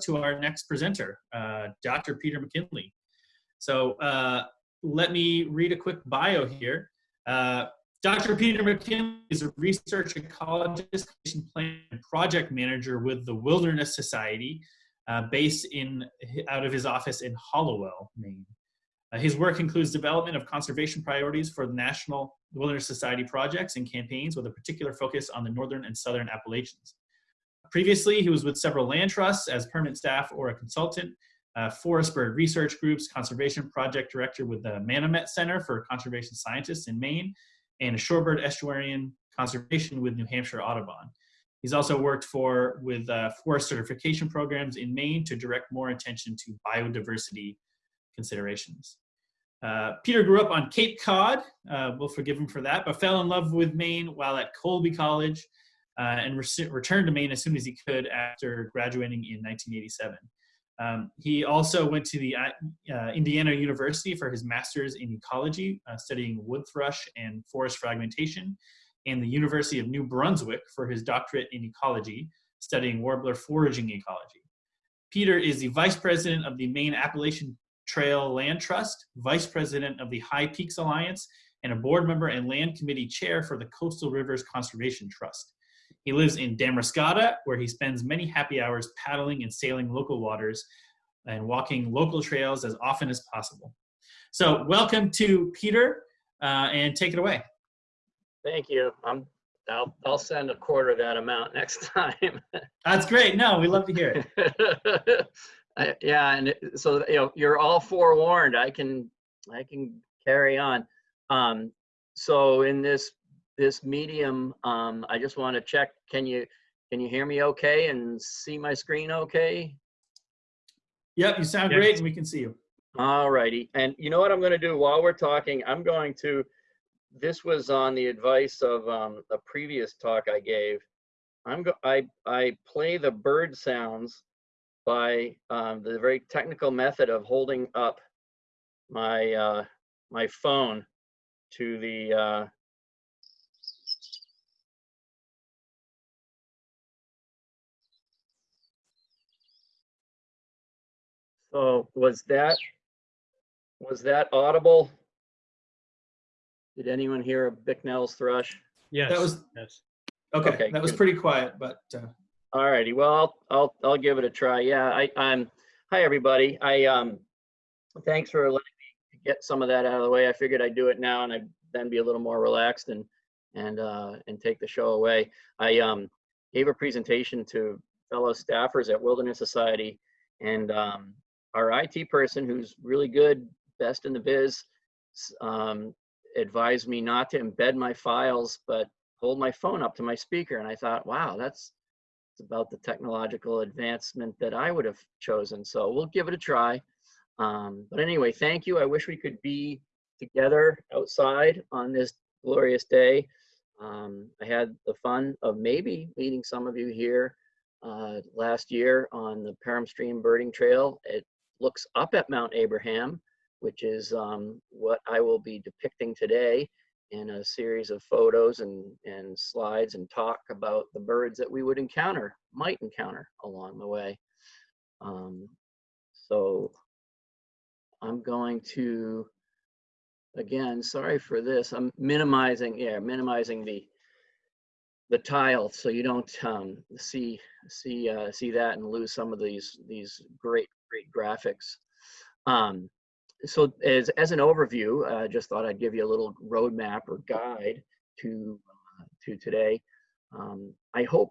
to our next presenter, uh, Dr. Peter McKinley. So uh, let me read a quick bio here. Uh, Dr. Peter McKinley is a research ecologist plan project manager with the Wilderness Society, uh, based in out of his office in Hallowell, Maine. Uh, his work includes development of conservation priorities for the National Wilderness Society projects and campaigns with a particular focus on the Northern and Southern Appalachians. Previously, he was with several land trusts as permanent staff or a consultant, uh, forest bird research groups, conservation project director with the Manomet Center for Conservation Scientists in Maine, and a shorebird estuarian conservation with New Hampshire Audubon. He's also worked for with uh, forest certification programs in Maine to direct more attention to biodiversity considerations. Uh, Peter grew up on Cape Cod, uh, we'll forgive him for that, but fell in love with Maine while at Colby College uh, and re returned to Maine as soon as he could after graduating in 1987. Um, he also went to the uh, uh, Indiana University for his master's in ecology, uh, studying wood thrush and forest fragmentation, and the University of New Brunswick for his doctorate in ecology, studying warbler foraging ecology. Peter is the vice president of the Maine Appalachian Trail Land Trust, vice president of the High Peaks Alliance, and a board member and land committee chair for the Coastal Rivers Conservation Trust. He lives in Damariscotta, where he spends many happy hours paddling and sailing local waters and walking local trails as often as possible. So welcome to Peter, uh, and take it away. Thank you. I'm, I'll, I'll send a quarter of that amount next time. That's great. No, we love to hear it. I, yeah, and so you know you're all forewarned. I can I can carry on. Um, so in this this medium, um, I just want to check. Can you can you hear me okay and see my screen okay? Yep, you sound yes. great, and we can see you. All righty. And you know what I'm going to do while we're talking? I'm going to. This was on the advice of um, a previous talk I gave. I'm go. I I play the bird sounds by um, the very technical method of holding up my uh, my phone to the uh, so was that was that audible did anyone hear a Bicknell's thrush yes that was yes okay, okay that was pretty quiet but uh... All righty. Well, I'll, I'll, I'll give it a try. Yeah. I, I'm, hi, everybody. I, um, thanks for letting me get some of that out of the way. I figured I'd do it now and I'd then be a little more relaxed and, and, uh, and take the show away. I, um, gave a presentation to fellow staffers at Wilderness Society and, um, our IT person who's really good, best in the biz, um, advised me not to embed my files, but hold my phone up to my speaker. And I thought, wow, that's, about the technological advancement that I would have chosen. So we'll give it a try. Um, but anyway, thank you. I wish we could be together outside on this glorious day. Um, I had the fun of maybe meeting some of you here uh, last year on the Perham Stream Birding Trail. It looks up at Mount Abraham, which is um, what I will be depicting today in a series of photos and, and slides and talk about the birds that we would encounter, might encounter along the way. Um, so I'm going to, again, sorry for this, I'm minimizing, yeah, minimizing the the tile so you don't um, see see uh, see that and lose some of these these great great graphics. Um, so as, as an overview, I uh, just thought I'd give you a little roadmap or guide to, uh, to today. Um, I hope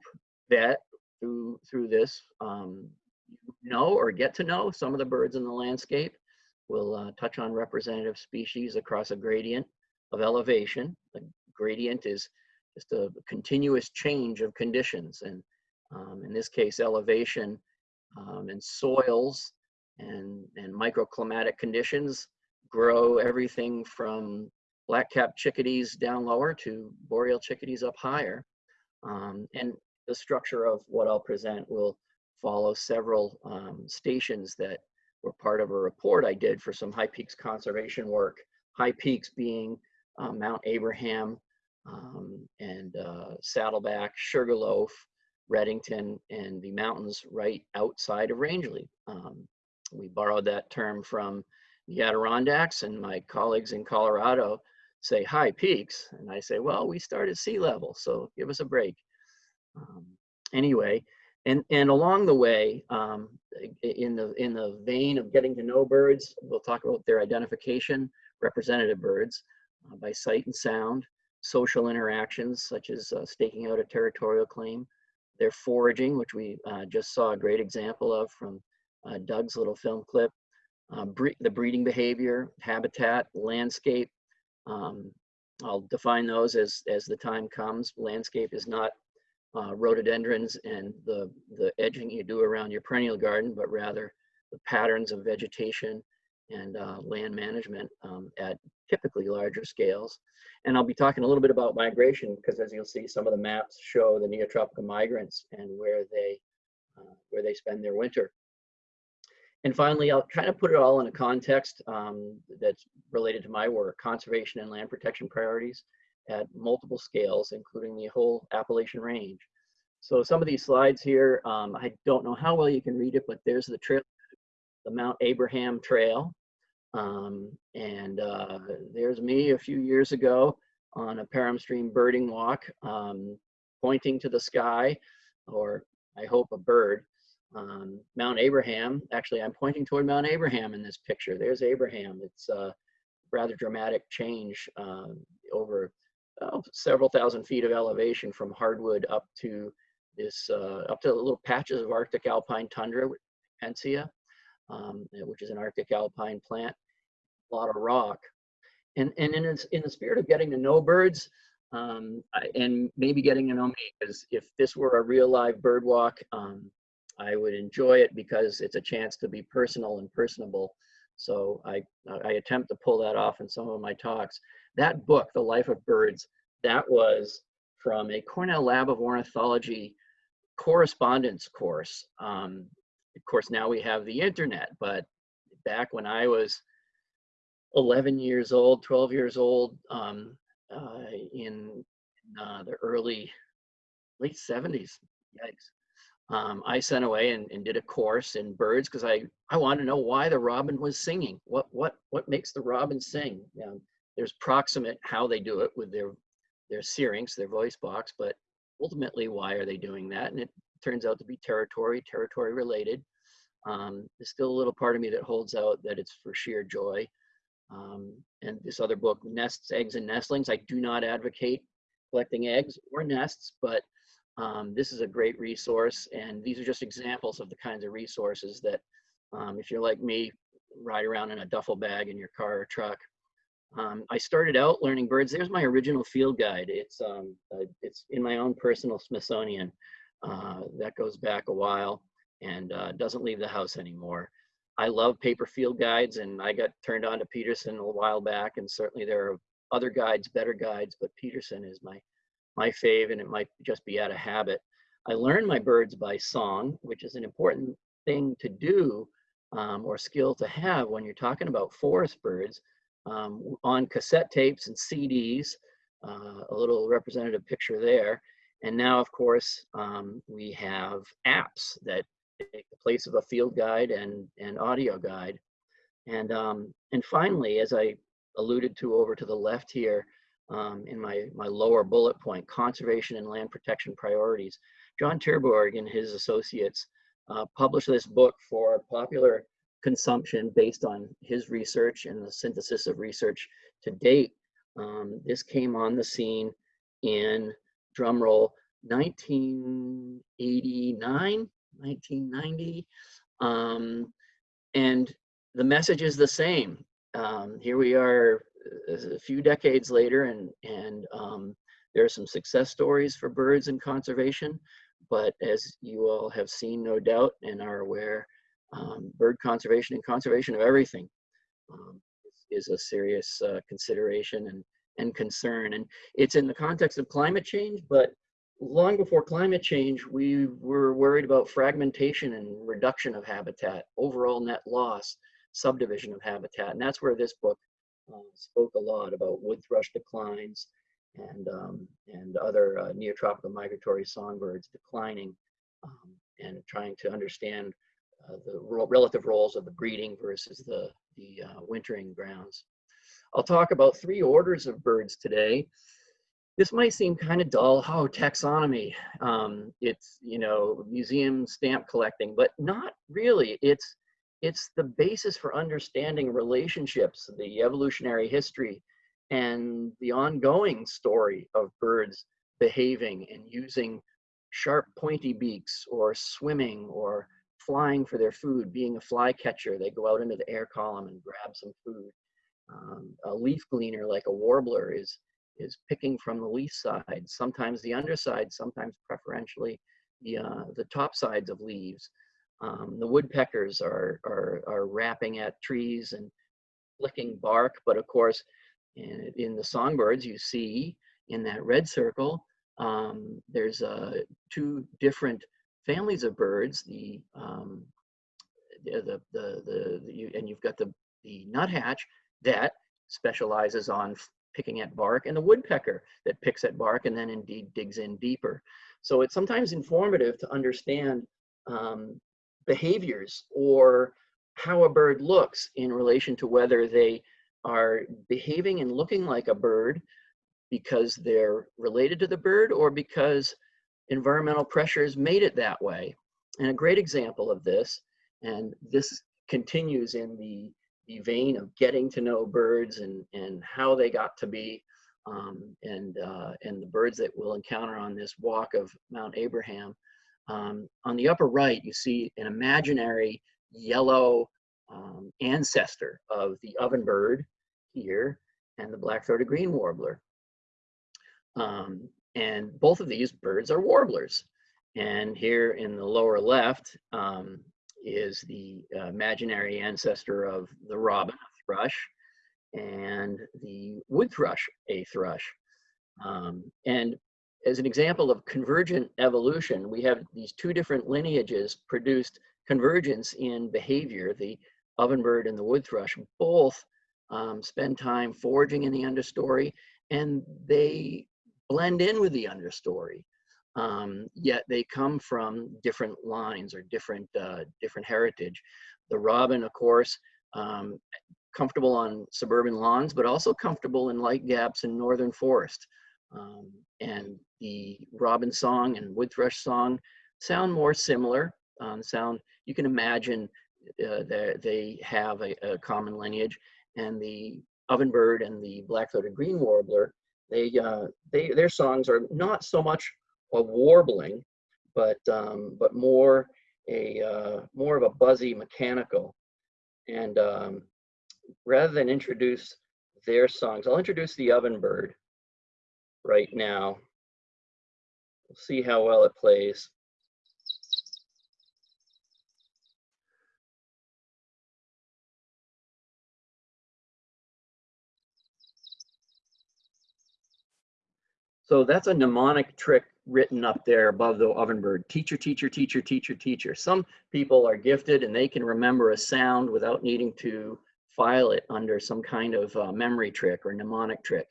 that through, through this, um, know or get to know some of the birds in the landscape. We'll uh, touch on representative species across a gradient of elevation. The gradient is just a continuous change of conditions. And um, in this case, elevation um, and soils and, and microclimatic conditions grow everything from black-capped chickadees down lower to boreal chickadees up higher. Um, and the structure of what I'll present will follow several um, stations that were part of a report I did for some high peaks conservation work. High peaks being uh, Mount Abraham um, and uh, Saddleback, Sugarloaf, Redington and the mountains right outside of Rangeley. Um, we borrowed that term from the Adirondacks and my colleagues in Colorado say high peaks. And I say, well, we start at sea level, so give us a break. Um, anyway, and, and along the way, um, in, the, in the vein of getting to know birds, we'll talk about their identification, representative birds uh, by sight and sound, social interactions such as uh, staking out a territorial claim, their foraging, which we uh, just saw a great example of from uh, Doug's little film clip, uh, bre the breeding behavior, habitat, landscape. Um, I'll define those as, as the time comes. Landscape is not uh, rhododendrons and the, the edging you do around your perennial garden, but rather the patterns of vegetation and uh, land management um, at typically larger scales. And I'll be talking a little bit about migration because as you'll see, some of the maps show the neotropical migrants and where they, uh, where they spend their winter. And finally, I'll kind of put it all in a context um, that's related to my work, conservation and land protection priorities at multiple scales, including the whole Appalachian Range. So some of these slides here, um, I don't know how well you can read it, but there's the trail, the Mount Abraham Trail. Um, and uh, there's me a few years ago on a Perham Stream birding walk, um, pointing to the sky, or I hope a bird, um, Mount Abraham. Actually, I'm pointing toward Mount Abraham in this picture. There's Abraham. It's a rather dramatic change uh, over oh, several thousand feet of elevation from hardwood up to this, uh, up to little patches of Arctic alpine tundra, Pensia, um, which is an Arctic alpine plant, a lot of rock. And, and in, in the spirit of getting to know birds, um, and maybe getting to know me, because if this were a real live bird walk, um, I would enjoy it because it's a chance to be personal and personable. So I, I attempt to pull that off in some of my talks. That book, The Life of Birds, that was from a Cornell Lab of Ornithology correspondence course. Um, of course, now we have the internet, but back when I was 11 years old, 12 years old, um, uh, in uh, the early, late 70s, yikes, um, I sent away and, and, did a course in birds because I, I wanted to know why the robin was singing. What what what makes the robin sing? There's proximate how they do it with their their syrinx, their voice box, but ultimately why are they doing that? And it turns out to be territory, territory related. Um, there's still a little part of me that holds out that it's for sheer joy. Um, and this other book, Nests, Eggs, and Nestlings, I do not advocate collecting eggs or nests, but um, this is a great resource, and these are just examples of the kinds of resources that, um, if you're like me, ride around in a duffel bag in your car or truck. Um, I started out learning birds. There's my original field guide. It's um, uh, it's in my own personal Smithsonian. Uh, that goes back a while and uh, doesn't leave the house anymore. I love paper field guides, and I got turned on to Peterson a while back. And certainly there are other guides, better guides, but Peterson is my my fave, and it might just be out of habit. I learned my birds by song, which is an important thing to do um, or skill to have when you're talking about forest birds um, on cassette tapes and CDs, uh, a little representative picture there. And now, of course, um, we have apps that take the place of a field guide and, and audio guide. And, um, and finally, as I alluded to over to the left here, um, in my, my lower bullet point, conservation and land protection priorities. John Terborgh and his associates uh, published this book for popular consumption based on his research and the synthesis of research to date. Um, this came on the scene in, drumroll, 1989, 1990. Um, and the message is the same. Um, here we are a few decades later and, and um, there are some success stories for birds and conservation, but as you all have seen, no doubt, and are aware, um, bird conservation and conservation of everything um, is, a serious uh, consideration and, and concern. And it's in the context of climate change, but long before climate change, we were worried about fragmentation and reduction of habitat, overall net loss, subdivision of habitat. And that's where this book uh, spoke a lot about wood thrush declines and, um, and other uh, neotropical migratory songbirds declining um, and trying to understand uh, the relative roles of the breeding versus the, the uh, wintering grounds. I'll talk about three orders of birds today. This might seem kind of dull, oh, taxonomy. Um, it's, you know, museum stamp collecting, but not really. It's, it's the basis for understanding relationships, the evolutionary history, and the ongoing story of birds behaving and using sharp pointy beaks or swimming or flying for their food, being a flycatcher. They go out into the air column and grab some food. Um, a leaf gleaner like a warbler is, is picking from the leaf side, sometimes the underside, sometimes preferentially the, uh, the top sides of leaves. Um, the woodpeckers are, are, are rapping at trees and flicking bark, but of course, in, in the songbirds, you see in that red circle, um, there's uh, two different families of birds. The um, the the, the, the you, and you've got the the nuthatch that specializes on picking at bark, and the woodpecker that picks at bark and then indeed digs in deeper. So it's sometimes informative to understand um, behaviors or how a bird looks in relation to whether they are behaving and looking like a bird because they're related to the bird or because environmental pressures made it that way. And a great example of this, and this continues in the, the vein of getting to know birds and, and how they got to be, um, and, uh, and the birds that we'll encounter on this walk of Mount Abraham. Um, on the upper right, you see an imaginary yellow um, ancestor of the ovenbird here and the black-throated green warbler. Um, and both of these birds are warblers. And here in the lower left um, is the uh, imaginary ancestor of the robin, thrush, and the wood thrush, a thrush. Um, and as an example of convergent evolution, we have these two different lineages produced convergence in behavior. The ovenbird and the wood thrush both um, spend time foraging in the understory, and they blend in with the understory. Um, yet they come from different lines or different uh, different heritage. The robin, of course, um, comfortable on suburban lawns, but also comfortable in light gaps in northern forest. Um, and the robin song and wood thrush song sound more similar. Um, sound you can imagine uh, that they have a, a, common lineage, and the ovenbird and the black-throated green warbler, they uh, they their songs are not so much a warbling, but um, but more a uh, more of a buzzy mechanical. And um, rather than introduce their songs, I'll introduce the ovenbird right now. We'll see how well it plays. So that's a mnemonic trick written up there above the ovenbird. Teacher, teacher, teacher, teacher, teacher. Some people are gifted and they can remember a sound without needing to file it under some kind of uh, memory trick or mnemonic trick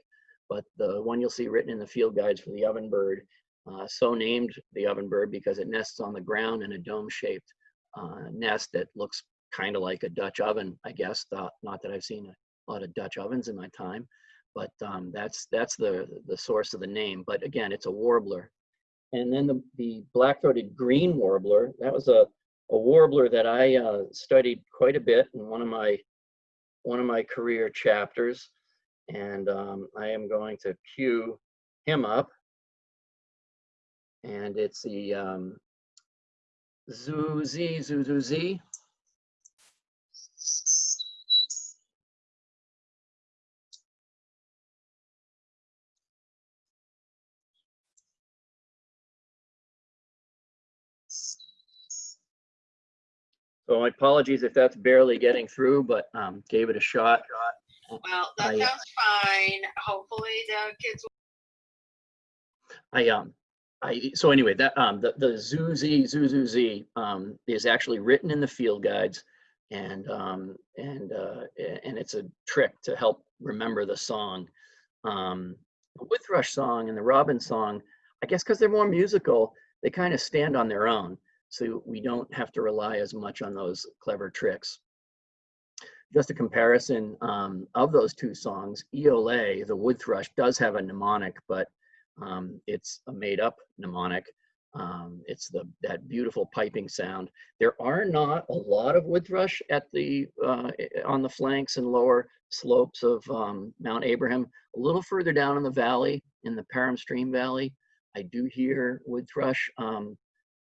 but the one you'll see written in the field guides for the ovenbird, uh, so named the ovenbird because it nests on the ground in a dome-shaped uh, nest that looks kind of like a Dutch oven, I guess. Not, not that I've seen a lot of Dutch ovens in my time, but um, that's that's the the source of the name. But again, it's a warbler. And then the, the black-throated green warbler, that was a, a warbler that I uh, studied quite a bit in one of my one of my career chapters and um, I am going to cue him up. And it's the um, Zuzi, Zuzuzi. So my apologies if that's barely getting through, but um, gave it a shot. Well, that I- sounds fine. Hopefully the kids, I um I so anyway that um the the Zuzi Zuzuzi um is actually written in the field guides and um and uh and it's a trick to help remember the song um The wood thrush song and the robin song, I guess because they're more musical, they kind of stand on their own. So we don't have to rely as much on those clever tricks. Just a comparison um, of those two songs, Eole, the wood thrush, does have a mnemonic, but um, it's a made up mnemonic. Um, it's the that beautiful piping sound. There are not a lot of wood thrush at the uh, on the flanks and lower slopes of um, Mount Abraham. A little further down in the valley, in the Perham Stream Valley, I do hear wood thrush um,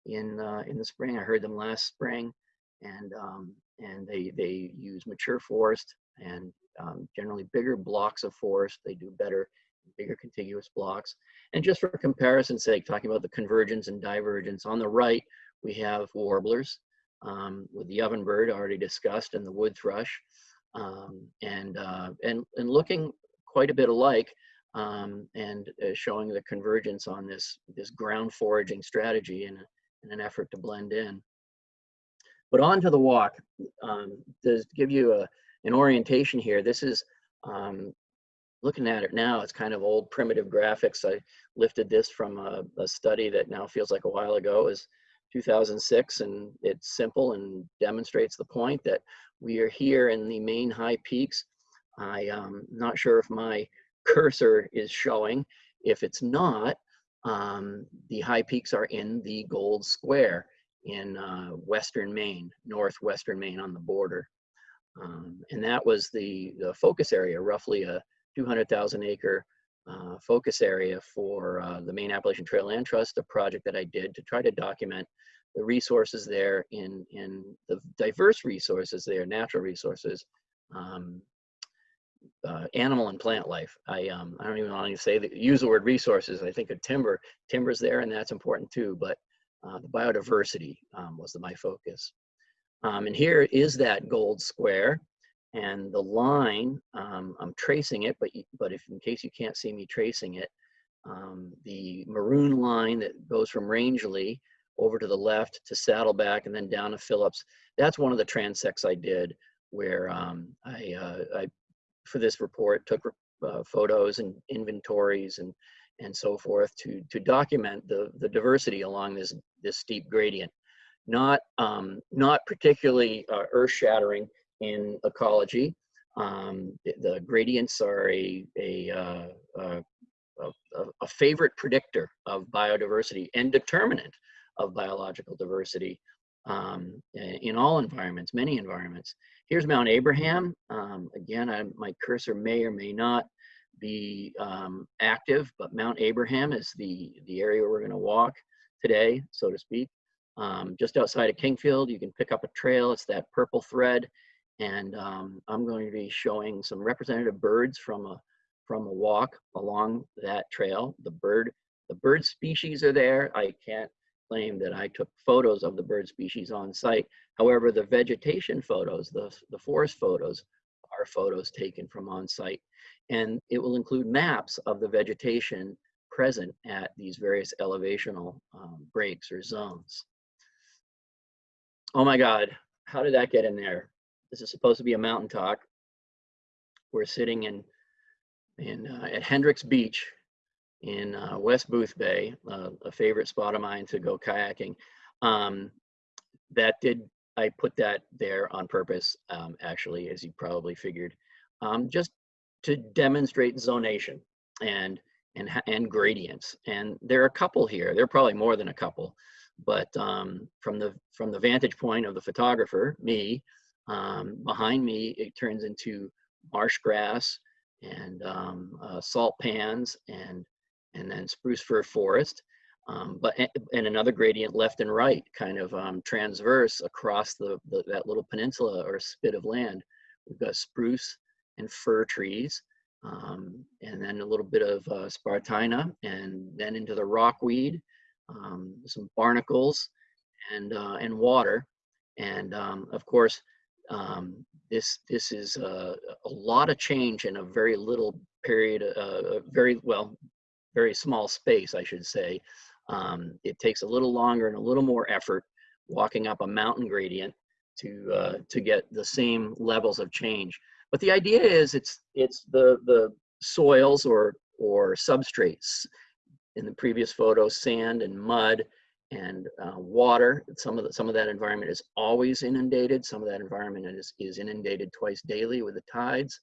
in uh, in the spring. I heard them last spring, and um, and they they use mature forest and um, generally bigger blocks of forest. They do better bigger contiguous blocks. And just for comparison's sake, talking about the convergence and divergence, on the right, we have warblers um, with the ovenbird already discussed and the wood thrush. Um, and, uh, and, and looking quite a bit alike um, and uh, showing the convergence on this, this ground foraging strategy in, in an effort to blend in. But on to the walk, um, to give you a, an orientation here, this is um, looking at it now, it's kind of old primitive graphics. I lifted this from a, a study that now feels like a while ago is 2006 and it's simple and demonstrates the point that we are here in the Maine high peaks. I am um, not sure if my cursor is showing. If it's not, um, the high peaks are in the gold square in uh, western Maine, northwestern Maine on the border. Um, and that was the, the focus area, roughly a 200,000 acre uh, focus area for uh, the Maine Appalachian Trail Land Trust, a project that I did to try to document the resources there in, in the diverse resources there, natural resources, um, uh, animal and plant life. I, um, I don't even want to say use the word resources. I think of timber, timber's there and that's important too, but uh, the biodiversity um, was the, my focus. Um, and here is that gold square and the line, um, I'm tracing it, but, but if in case you can't see me tracing it, um, the maroon line that goes from Rangeley over to the left to Saddleback and then down to Phillips, that's one of the transects I did where um, I, uh, I, for this report, took uh, photos and inventories and, and so forth to, to document the, the diversity along this, this steep gradient. Not, um, not particularly uh, earth-shattering in ecology. Um, the gradients are a, a, uh, a, a, favorite predictor of biodiversity and determinant of biological diversity um, in all environments, many environments. Here's Mount Abraham. Um, again, I, my cursor may or may not be um, active, but Mount Abraham is the, the area we're gonna walk today, so to speak. Um, just outside of Kingfield, you can pick up a trail. It's that purple thread and um, I'm going to be showing some representative birds from a from a walk along that trail. The bird the bird species are there. I can't claim that I took photos of the bird species on site. However, the vegetation photos, the, the forest photos, are photos taken from on site. And it will include maps of the vegetation present at these various elevational um, breaks or zones. Oh my God, how did that get in there? This is supposed to be a mountain talk. We're sitting in, in uh, at Hendricks Beach in uh, West Boothbay, uh, a favorite spot of mine to go kayaking. Um, that did, I put that there on purpose, um, actually, as you probably figured, um, just to demonstrate zonation and, and, and gradients. And there are a couple here, there are probably more than a couple, but um, from, the, from the vantage point of the photographer, me, um, behind me, it turns into marsh grass and um, uh, salt pans and, and then spruce fir forest. Um, but and another gradient left and right, kind of um, transverse across the, the, that little peninsula or spit of land. We've got spruce and fir trees, um, and then a little bit of uh, spartina, and then into the rockweed, um, some barnacles, and uh, and water, and um, of course um, this this is a, a, lot of change in a very little period, uh, very well, very small space, I should say. Um, it takes a little longer and a little more effort walking up a mountain gradient to uh, to get the same levels of change. But the idea is it's it's the the soils or or substrates. In the previous photo, sand and mud and uh, water. Some of the, some of that environment is always inundated. Some of that environment is, is inundated twice daily with the tides.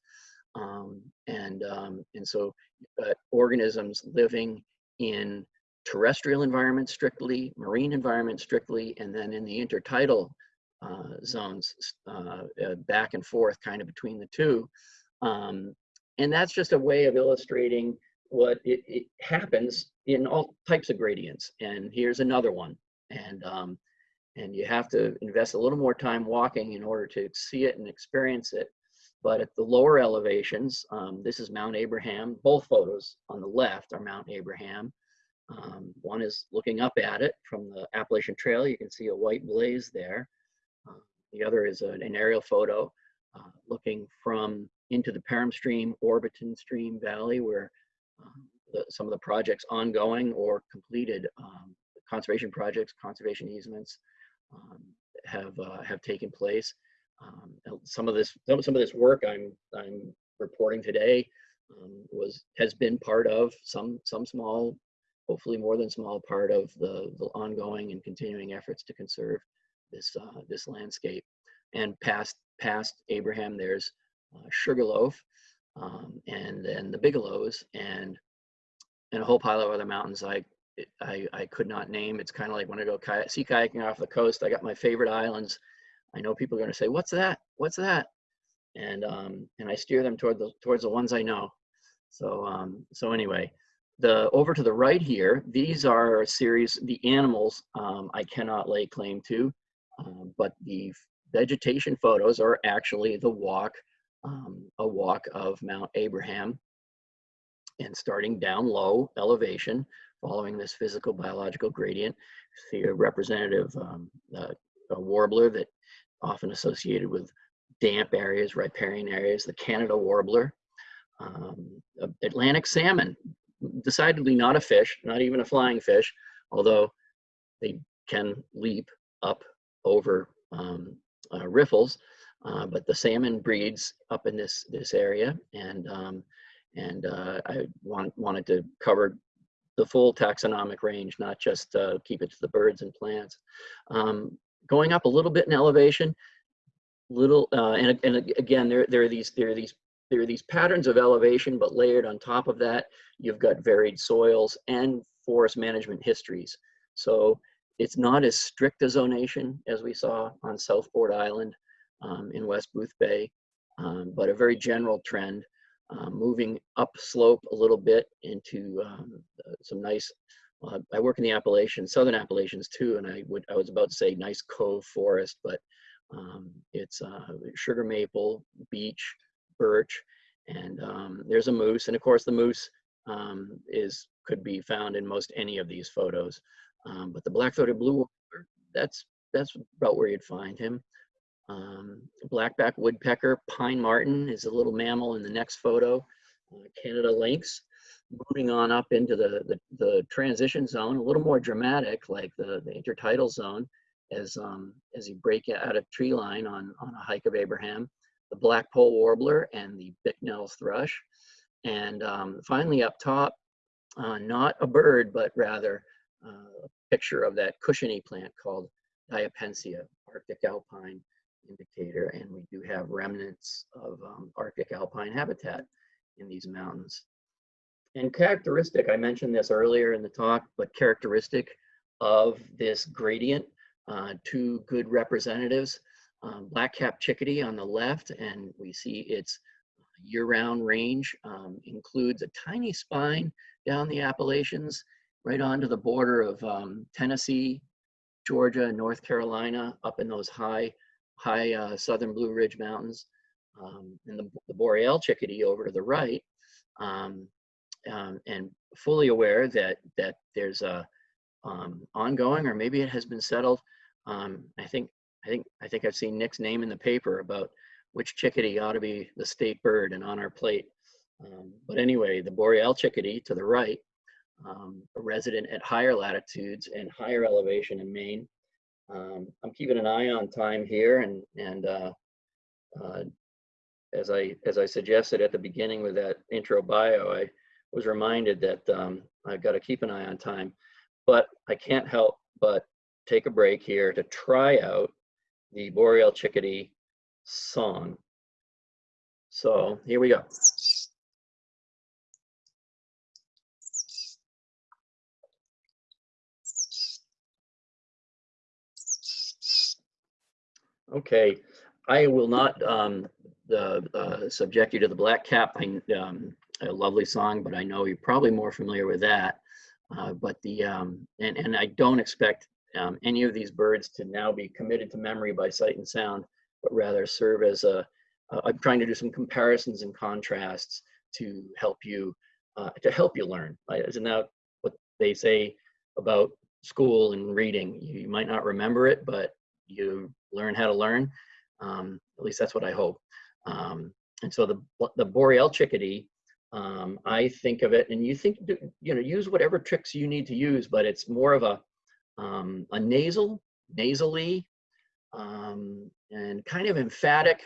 Um, and, um, and so uh, organisms living in terrestrial environments strictly, marine environments strictly, and then in the intertidal uh, zones uh, uh, back and forth kind of between the two. Um, and that's just a way of illustrating what it, it, happens in all types of gradients. And here's another one. And, um, and you have to invest a little more time walking in order to see it and experience it. But at the lower elevations, um, this is Mount Abraham. Both photos on the left are Mount Abraham. Um, one is looking up at it from the Appalachian Trail. You can see a white blaze there. Uh, the other is an, an aerial photo uh, looking from into the Perham Stream, Orbeton Stream Valley, where um, the, some of the projects ongoing or completed um, conservation projects, conservation easements um, have uh, have taken place. Um, some of this some, of this work I'm I'm reporting today um, was has been part of some some small, hopefully more than small part of the, the ongoing and continuing efforts to conserve this uh, this landscape. And past past Abraham, there's uh, Sugarloaf, um, and then the Bigelows, and and a whole pile of other mountains I I, I could not name. It's kind of like when I go kayak, sea kayaking off the coast. I got my favorite islands. I know people are going to say, "What's that? What's that?" And um, and I steer them toward the towards the ones I know. So um, so anyway, the over to the right here, these are a series. The animals um, I cannot lay claim to, um, but the vegetation photos are actually the walk um, a walk of Mount Abraham and starting down low elevation, following this physical biological gradient. See a representative um, a warbler that often associated with damp areas, riparian areas, the Canada warbler, um, Atlantic salmon, decidedly not a fish, not even a flying fish, although they can leap up over um, uh, riffles. Uh, but the salmon breeds up in this this area, and um, and uh, I want, wanted to cover the full taxonomic range, not just uh, keep it to the birds and plants. Um, going up a little bit in elevation, little uh, and and again there there are these there are these there are these patterns of elevation, but layered on top of that, you've got varied soils and forest management histories. So it's not as strict a zonation as we saw on Southport Island um, in West Boothbay, um, but a very general trend, um, moving up slope a little bit into um, uh, some nice, uh, I work in the Appalachians, Southern Appalachians too, and I would I was about to say nice cove forest, but um, it's uh, sugar maple, beech, birch, and um, there's a moose, and of course the moose is could be found in most any of these photos. but the black-throated blue that's that's about where you'd find him. Um, blackback woodpecker, pine marten is a little mammal in the next photo. Uh, Canada lynx, moving on up into the, the, the, transition zone, a little more dramatic, like the, the intertidal zone, as um, as you break out of tree line on, on a hike of Abraham, the blackpoll warbler and the Bicknell's thrush. And um, finally up top, uh, not a bird, but rather uh, a picture of that cushiony plant called Diapensia, Arctic alpine indicator, and we do have remnants of um, Arctic alpine habitat in these mountains. And characteristic, I mentioned this earlier in the talk, but characteristic of this gradient, uh, two good representatives, um, black-capped chickadee on the left, and we see its year-round range um, includes a tiny spine down the Appalachians, right onto the border of um, Tennessee, Georgia, North Carolina, up in those high high uh, southern Blue Ridge Mountains, um, and the, the, Boreal chickadee over to the right, um, um, and fully aware that that there's a um, ongoing, or maybe it has been settled. Um, I think I think I think I've seen Nick's name in the paper about which chickadee ought to be the state bird and on our plate. Um, but anyway, the Boreal chickadee to the right, a resident at higher latitudes and higher elevation in Maine, um, I'm keeping an eye on time here, and and uh, uh, as I as I suggested at the beginning with that intro bio, I was reminded that um, I've got to keep an eye on time, but I can't help but take a break here to try out the Boreal Chickadee song. So here we go. Okay, I will not um, the, uh, subject you to the Black Cap. Um, a lovely song, but I know you're probably more familiar with that. Uh, but the um, and and I don't expect um, any of these birds to now be committed to memory by sight and sound, but rather serve as a. I'm trying to do some comparisons and contrasts to help you uh, to help you learn. Isn't that what they say about school and reading? You, you might not remember it, but you learn how to learn. Um, at least that's what I hope. Um, and so the the boreal chickadee, um, I think of it, and you think you know use whatever tricks you need to use, but it's more of a um, a nasal, nasally, um, and kind of emphatic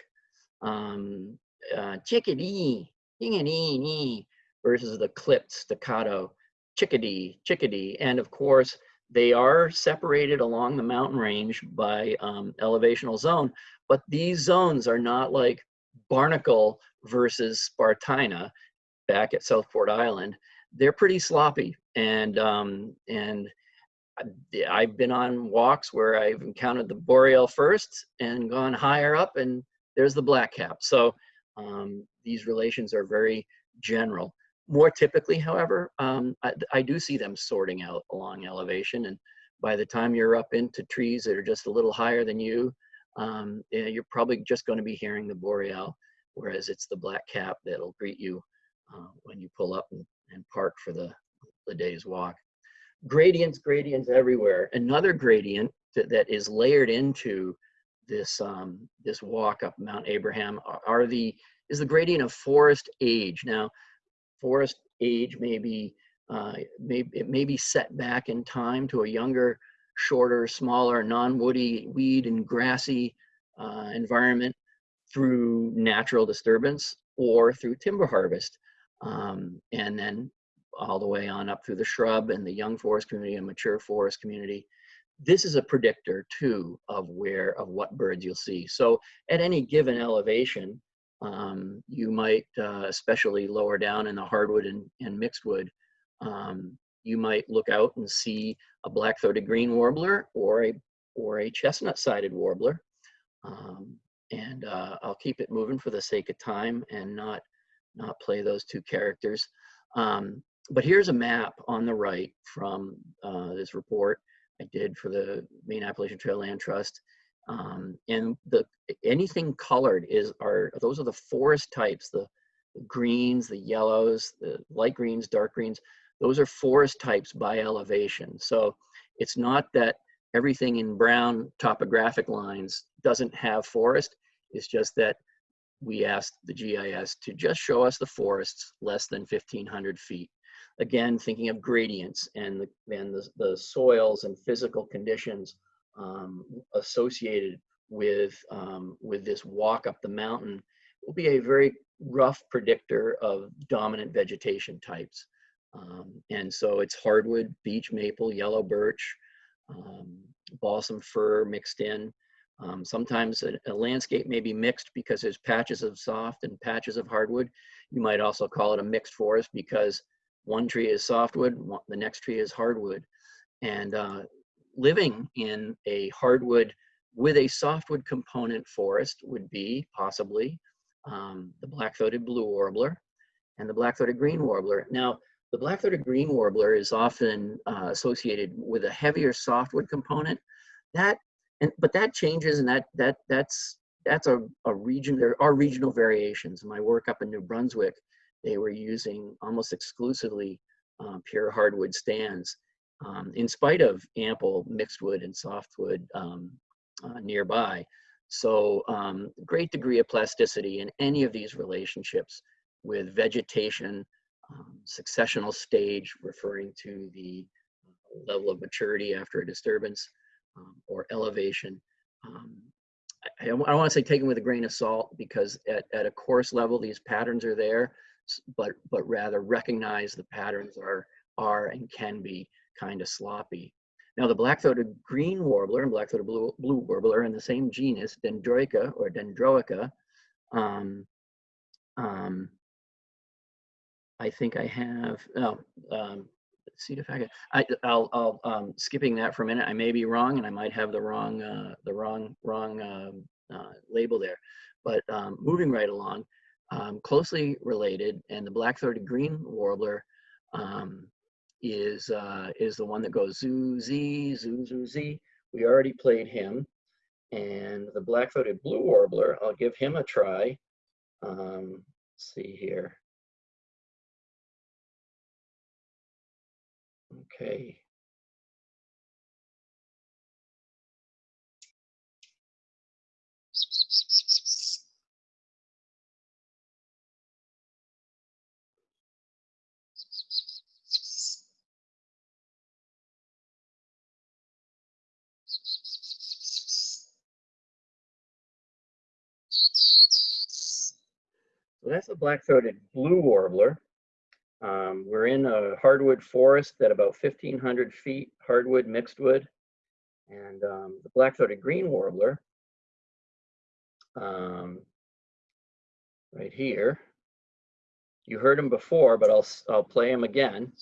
um, uh, chickadee, chickadee, versus the clipped staccato chickadee, chickadee, and of course they are separated along the mountain range by um, elevational zone, but these zones are not like Barnacle versus Spartina back at Southport Island. They're pretty sloppy, and um, and I've been on walks where I've encountered the boreal first and gone higher up, and there's the black cap. So um, these relations are very general. More typically, however, um, I, I, do see them sorting out along elevation. And by the time you're up into trees that are just a little higher than you, um, you're probably just going to be hearing the boreal, whereas it's the black cap that'll greet you uh, when you pull up and, and park for the, the day's walk. Gradients, gradients everywhere. Another gradient that, that is layered into this um, this walk up Mount Abraham are, are the is the gradient of forest age. Now, forest age may be, uh, may, it may be set back in time to a younger, shorter, smaller, non-woody, weed and grassy uh, environment through natural disturbance or through timber harvest. Um, and then all the way on up through the shrub and the young forest community and mature forest community. This is a predictor too of where, of what birds you'll see. So at any given elevation, um, you might, uh, especially lower down in the hardwood and, and mixed wood, um, you might look out and see a black-throated green warbler or a or a chestnut-sided warbler. Um, and uh, I'll keep it moving for the sake of time and not not play those two characters. Um, but here's a map on the right from uh, this report I did for the Maine Appalachian Trail Land Trust. Um, and the anything colored is are those are the forest types, the, the greens, the yellows, the light greens, dark greens. Those are forest types by elevation. So it's not that everything in brown topographic lines doesn't have forest. It's just that we asked the GIS to just show us the forests less than 1500 feet. Again, thinking of gradients and the, and the, the soils and physical conditions um, associated with um, with this walk up the mountain will be a very rough predictor of dominant vegetation types. Um, and so it's hardwood, beech, maple, yellow birch, um, balsam fir mixed in. Um, sometimes a, a, landscape may be mixed because there's patches of soft and patches of hardwood. You might also call it a mixed forest because one tree is softwood, one, the next tree is hardwood. And uh, living in a hardwood with a softwood component forest would be possibly um, the black-throated blue warbler and the black-throated green warbler. Now, the black-throated green warbler is often uh, associated with a heavier softwood component. That, and but that changes, and that that that's that's a, a region. There are regional variations. My work up in New Brunswick, they were using almost exclusively uh, pure hardwood stands um, in spite of ample mixed wood and softwood um, uh, nearby. So um, great degree of plasticity in any of these relationships with vegetation, um, successional stage referring to the level of maturity after a disturbance or elevation. Um, I, I don't want to say taken with a grain of salt because at, at a coarse level, these patterns are there. but but rather recognize the patterns are are and can be kind of sloppy. Now the black-throated green warbler and black-throated blue, blue warbler in the same genus, Dendroica or Dendroica. Um, um, I think I have, oh, um, see if I I'll, I'll, um, skipping that for a minute. I may be wrong and I might have the wrong, uh, the wrong, wrong, um, uh, label there. But, um, moving right along, um, closely related and the black-throated green warbler, um, is, uh, is the one that goes zoo, zee, zoo, zoo. We already played him. And the black-throated blue warbler, I'll give him a try. Um, see here. Okay. So that's a black-throated blue warbler. Um, we're in a hardwood forest at about 1,500 feet, hardwood mixed wood. And um, the black-throated green warbler, um, right here. You heard him before, but I'll, I'll play him again.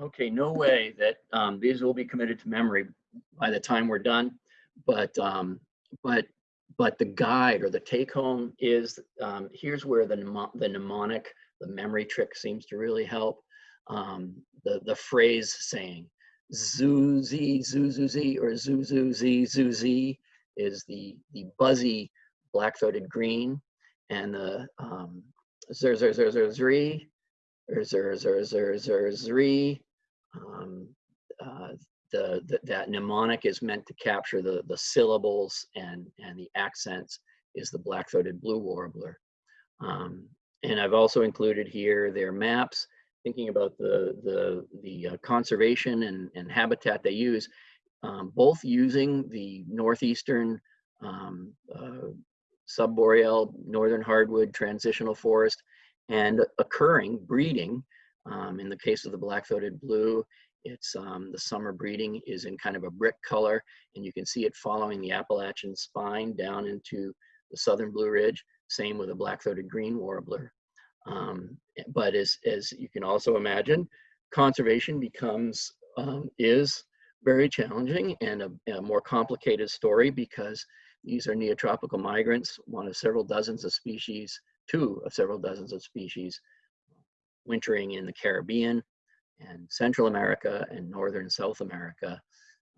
Okay, no way that um, these will be committed to memory by the time we're done. But um, but but the guide or the take home is um, here's where the the mnemonic, the memory trick seems to really help. Um, the the phrase saying zoo zee zoo or zoo zee zoo is the the buzzy black-throated green and the um, zer zer zer zer zree or zer zer zer zer zree. Um, uh, the, the that mnemonic is meant to capture the the syllables and and the accents is the black-throated blue warbler. Um, and I've also included here their maps, thinking about the the the uh, conservation and and habitat they use, um, both using the northeastern um, uh, subboreal northern hardwood transitional forest and occurring breeding. Um, in the case of the black-throated blue, it's um, the summer breeding is in kind of a brick color, and you can see it following the Appalachian spine down into the southern Blue Ridge. Same with the black-throated green warbler. Um, but as, as you can also imagine, conservation becomes, um, is very challenging and a, a more complicated story because these are neotropical migrants, one of several dozens of species, two of several dozens of species wintering in the Caribbean and Central America and Northern South America.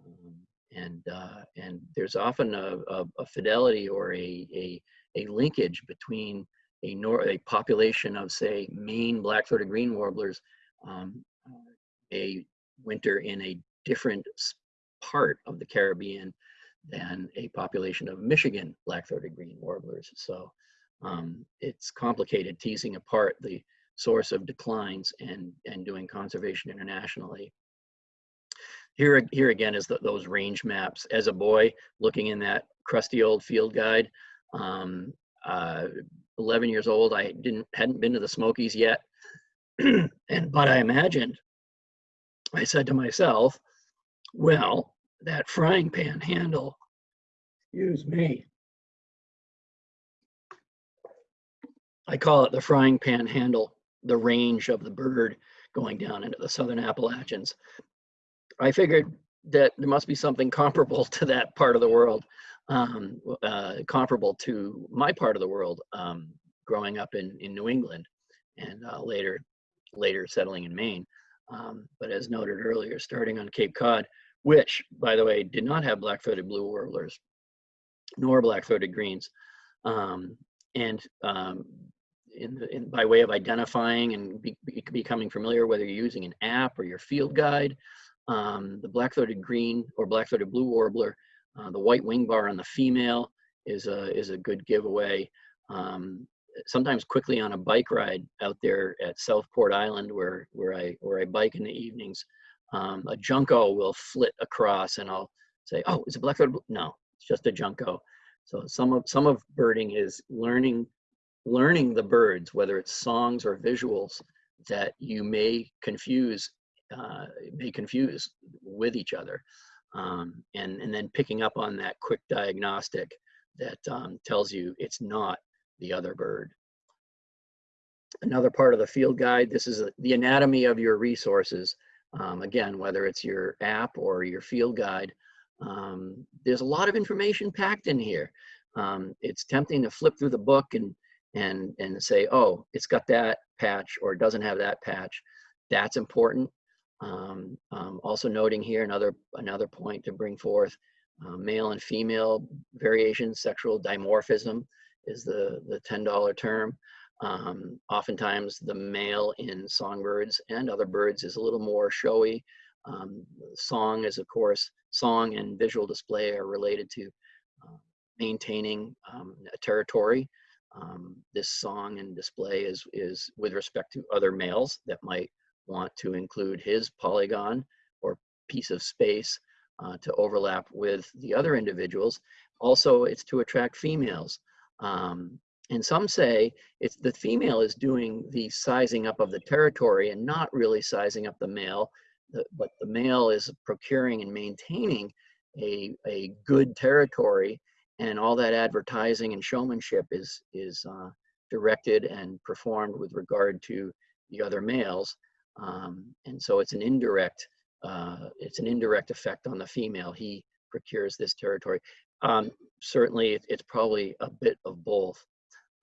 Um, and, uh, and there's often a, a, a fidelity or a, a, linkage between a, nor a population of, say, Maine black-throated green warblers, um, a winter in a different part of the Caribbean than a population of Michigan black-throated green warblers. So um, it's complicated teasing apart the source of declines and, and doing conservation internationally. Here, here again is the, those range maps. As a boy, looking in that crusty old field guide, um, uh, 11 years old, I didn't hadn't been to the Smokies yet, and but I imagined. I said to myself, "Well, that frying pan handle, excuse me, I call it the frying pan handle, the range of the bird going down into the southern Appalachians. I figured that there must be something comparable to that part of the world, um, uh, comparable to my part of the world, um, growing up in, in New England and uh, later, later settling in Maine. Um, but as noted earlier, starting on Cape Cod, which, by the way, did not have black-throated blue warblers, nor black-throated greens. Um, and um, in, in, by way of identifying and be, be- becoming familiar, whether you're using an app or your field guide, um, the black-throated green or black-throated blue warbler, uh, the white wing bar on the female is a, is a good giveaway. Um, sometimes quickly on a bike ride out there at Southport Island where, where, I, where I bike in the evenings, um, a junco will flit across and I'll, say, oh, is it black-throated? bl-" No, it's just a junco. So some of some of birding is learning learning the birds, whether it's songs or visuals that you may confuse uh, may confuse with each other, um, and and then picking up on that quick diagnostic that um, tells you it's not the other bird. Another part of the field guide, this is the anatomy of your resources. Um, again, whether it's your app or your field guide, um, there's a lot of information packed in here. Um, it's tempting to flip through the book and and and say, oh, it's got that patch or it doesn't have that patch. That's important. Um, um, also noting here another another point to bring forth, uh, male and female variation, sexual dimorphism is the the ten dollar term. Um, oftentimes the male in songbirds and other birds is a little more showy. Um, song is of course song and visual display are related to uh, maintaining um, a territory. Um, this song and display is, is with respect to other males that might want to include his polygon or piece of space uh, to overlap with the other individuals. Also, it's to attract females. Um, and some say it's the female is doing the sizing up of the territory and not really sizing up the male, but the male is procuring and maintaining a, a good territory and all that advertising and showmanship is is uh, directed and performed with regard to the other males um, and so it's an indirect uh, it's an indirect effect on the female. He procures this territory. Um, certainly it, it's probably a bit of both.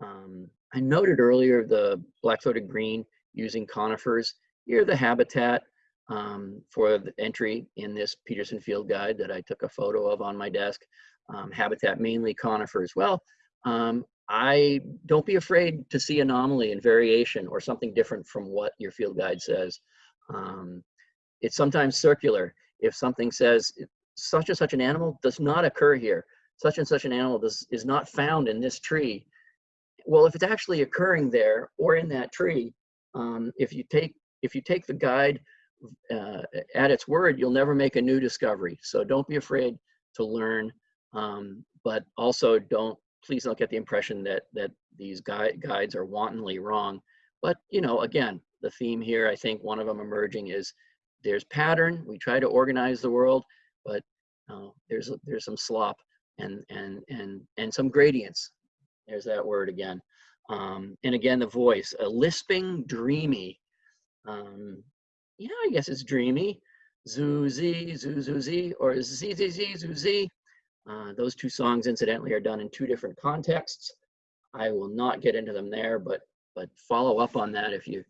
Um, i noted earlier the black-throated green using conifers. Here the habitat um, for the entry in this peterson field guide that i took a photo of on my desk um, habitat, mainly conifer as Well, um, I don't be afraid to see anomaly and variation or something different from what your field guide says. Um, it's sometimes circular. If something says such and such an animal does not occur here, such and such an animal does, is not found in this tree. Well, if it's actually occurring there or in that tree, um, if you take if you take the guide uh, at its word, you'll never make a new discovery. So don't be afraid to learn um, but also don't, please don't get the impression that, that these guide, guides are wantonly wrong. But, you know, again, the theme here, I think one of them emerging is there's pattern, we try to organize the world, but uh, there's, there's some slop and, and, and, and some gradients. There's that word again. Um, and again, the voice, a lisping, dreamy. Um, yeah, I guess it's dreamy. Zoo, zee, zoo, zoo, or zee, zee, zee, zoo. Uh, those two songs, incidentally, are done in two different contexts. I will not get into them there, but but follow up on that if you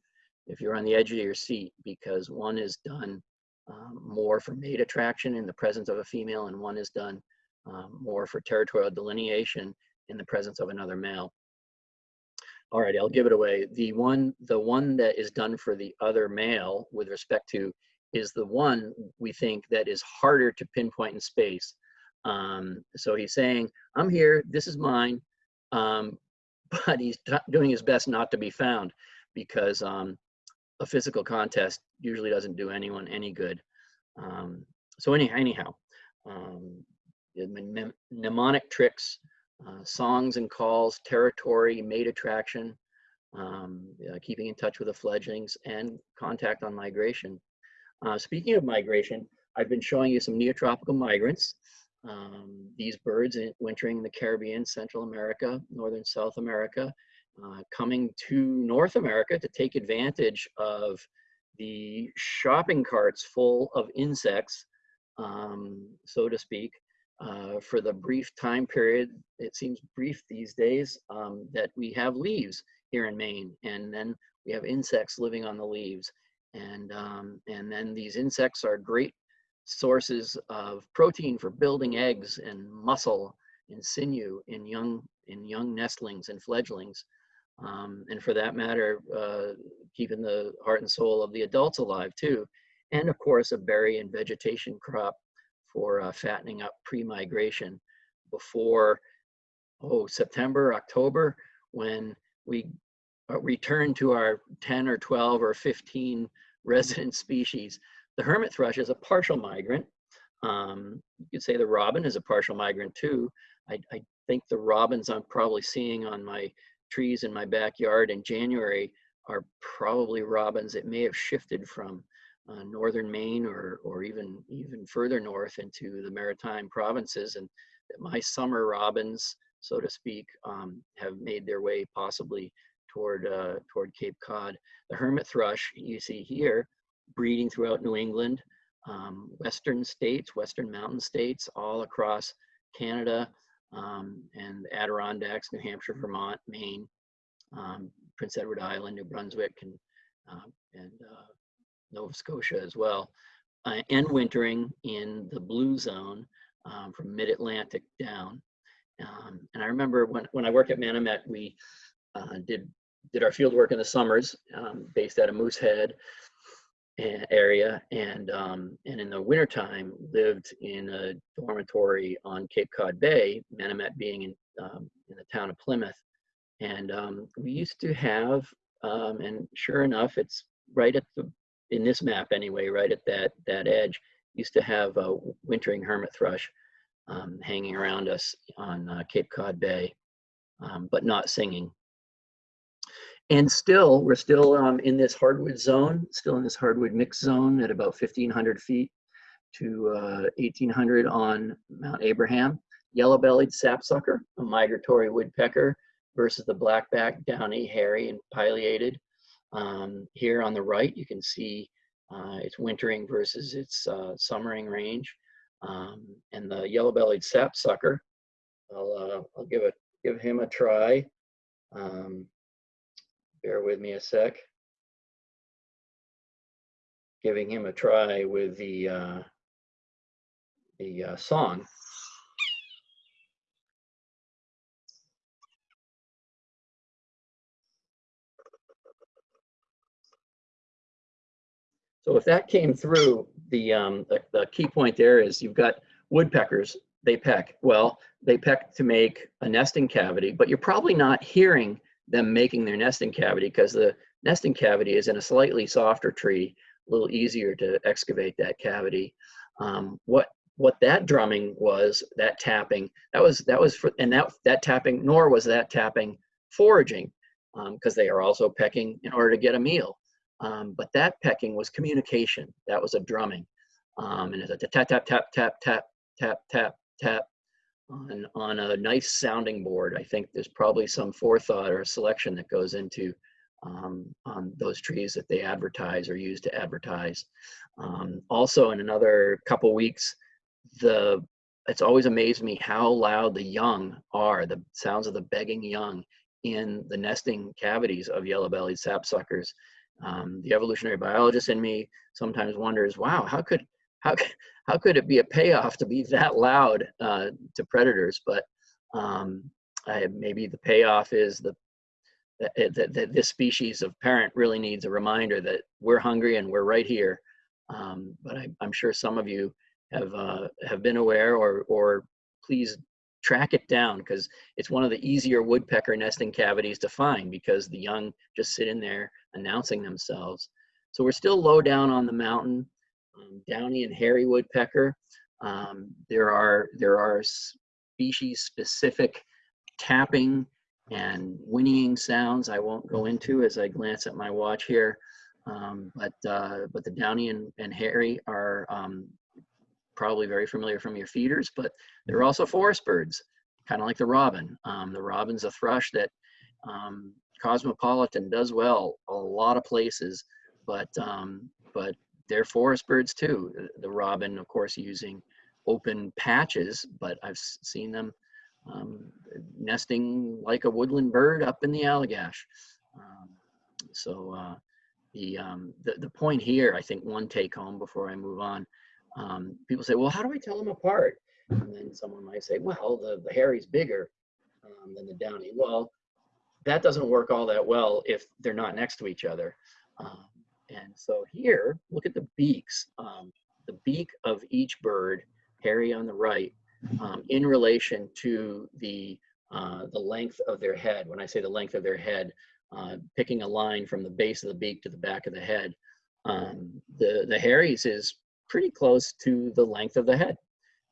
if you're on the edge of your seat, because one is done um, more for mate attraction in the presence of a female, and one is done um, more for territorial delineation in the presence of another male. All right, I'll give it away. The one the one that is done for the other male with respect to is the one we think that is harder to pinpoint in space. Um, so he's saying, I'm here, this is mine, um, but he's doing his best not to be found because um, a physical contest usually doesn't do anyone any good. Um, so any, anyhow, um, mnemonic tricks, uh, songs and calls, territory, mate attraction, um, uh, keeping in touch with the fledglings, and contact on migration. Uh, speaking of migration, I've been showing you some neotropical migrants. Um, these birds wintering in the Caribbean, Central America, Northern South America, uh, coming to North America to take advantage of the shopping carts full of insects, um, so to speak, uh, for the brief time period, it seems brief these days, um, that we have leaves here in Maine. And then we have insects living on the leaves. And, um, and then these insects are great sources of protein for building eggs and muscle and sinew in young in young nestlings and fledglings. Um, and for that matter uh, keeping the heart and soul of the adults alive too. And of course a berry and vegetation crop for uh, fattening up pre-migration before oh september october when we uh, return to our 10 or 12 or 15 resident species the hermit thrush is a partial migrant. Um, you could say the robin is a partial migrant too. I, I think the robins I'm probably seeing on my trees in my backyard in January are probably robins that may have shifted from uh, northern Maine or or even even further north into the maritime provinces, and my summer robins, so to speak, um, have made their way possibly toward uh, toward Cape Cod. The hermit thrush you see here, breeding throughout New England, um, western states, western mountain states, all across Canada, um, and Adirondacks, New Hampshire, Vermont, Maine, um, Prince Edward Island, New Brunswick, and uh, and uh, Nova Scotia as well, uh, and wintering in the blue zone um, from mid-Atlantic down. Um, and I remember when, when I worked at Manomet, we uh, did did our field work in the summers, um, based out of Moosehead area, and um, and in the wintertime lived in a dormitory on Cape Cod Bay, Manomet being in um, in the town of Plymouth. And um, we used to have, um, and sure enough, it's right at the in this map anyway, right at that that edge, used to have a wintering hermit thrush um, hanging around us on uh, Cape Cod Bay, um, but not singing. And still, we're still um, in this hardwood zone, still in this hardwood mix zone at about 1,500 feet to uh, 1,800 on Mount Abraham. Yellow-bellied sapsucker, a migratory woodpecker, versus the blackback downy, hairy, and pileated. Um, here on the right, you can see uh, its wintering versus its uh, summering range. Um, and the yellow-bellied sapsucker, I'll, uh, I'll give it give him a try. Um, bear with me a sec. Giving him a try with the uh, the uh, song. So if that came through, the, um, the, the key point there is you've got woodpeckers, they peck. Well, they peck to make a nesting cavity, but you're probably not hearing them making their nesting cavity because the nesting cavity is in a slightly softer tree, a little easier to excavate that cavity. Um, what what that drumming was, that tapping, that was that was for and that that tapping, nor was that tapping foraging, because they are also pecking in order to get a meal. Um, but that pecking was communication. That was a drumming. Um, and it's a tap, tap, tap, tap, tap, tap, tap, tap on, on a nice sounding board. I think there's probably some forethought or selection that goes into um, on those trees that they advertise or use to advertise. Um, also, in another couple weeks, the it's always amazed me how loud the young are, the sounds of the begging young in the nesting cavities of yellow-bellied sapsuckers. Um, the evolutionary biologist in me sometimes wonders, wow, how could how how could it be a payoff to be that loud uh, to predators? But um, I, maybe the payoff is the that, that, that, this species of parent really needs a reminder that we're hungry and we're right here. Um, but I, am sure some of you have uh, have been aware, or or please track it down because it's one of the easier woodpecker nesting cavities to find because the young just sit in there announcing themselves. So we're still low down on the mountain. Um, downy and hairy woodpecker. Um, there are there are species specific tapping and whinnying sounds I won't go into as I glance at my watch here. Um, but uh, but the downy and, and hairy are um, probably very familiar from your feeders, but they're also forest birds, kind of like the robin. Um, the robin's a thrush that um, cosmopolitan does well a lot of places, but but they're forest birds too. The robin, of course, using open patches, but I've seen them um, nesting like a woodland bird up in the Allagash. Um, so uh, the, um, the the point here, I think, one take home before I move on. Um, people say, well, how do I tell them apart? And then someone might say, well, the, the hairy's bigger um, than the downy. Well, that doesn't work all that well if they're not next to each other. And so here, look at the beaks. Um, the beak of each bird, hairy on the right, um, in relation to the, uh, the length of their head. When I say the length of their head, uh, picking a line from the base of the beak to the back of the head. Um, the, the hairy's is pretty close to the length of the head.